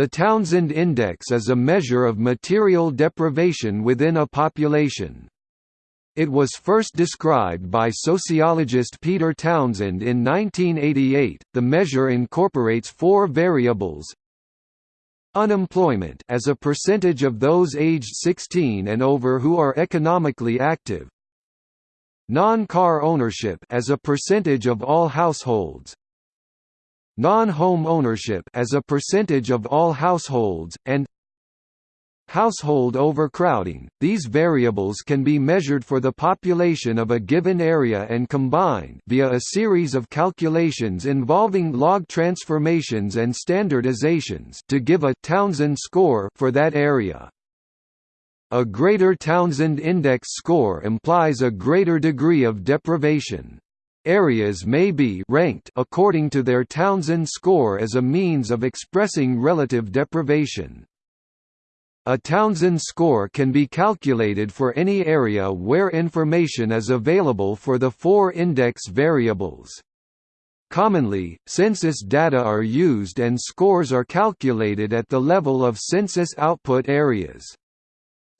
The Townsend Index is a measure of material deprivation within a population. It was first described by sociologist Peter Townsend in 1988. The measure incorporates four variables: unemployment as a percentage of those aged 16 and over who are economically active, non-car ownership as a percentage of all households, non-home ownership as a percentage of all households, and household overcrowding. These variables can be measured for the population of a given area and combined via a series of calculations involving log transformations and standardizations to give a Townsend score for that area. A greater Townsend index score implies a greater degree of deprivation. Areas may be ranked according to their Townsend score as a means of expressing relative deprivation. A Townsend score can be calculated for any area where information is available for the four index variables. Commonly, census data are used and scores are calculated at the level of census output areas.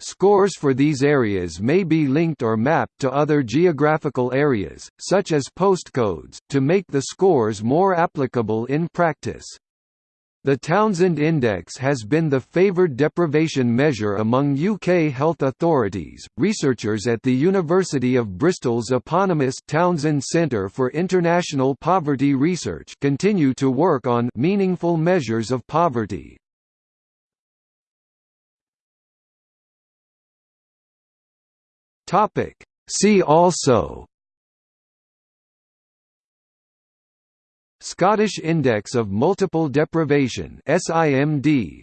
Scores for these areas may be linked or mapped to other geographical areas, such as postcodes, to make the scores more applicable in practice. The Townsend Index has been the favoured deprivation measure among UK health authorities. Researchers at the University of Bristol's eponymous Townsend Centre for International Poverty Research continue to work on meaningful measures of poverty. Topic: See also. Scottish Index of Multiple Deprivation SIMD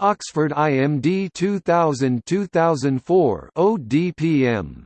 Oxford IMD 2000-2004 ODPM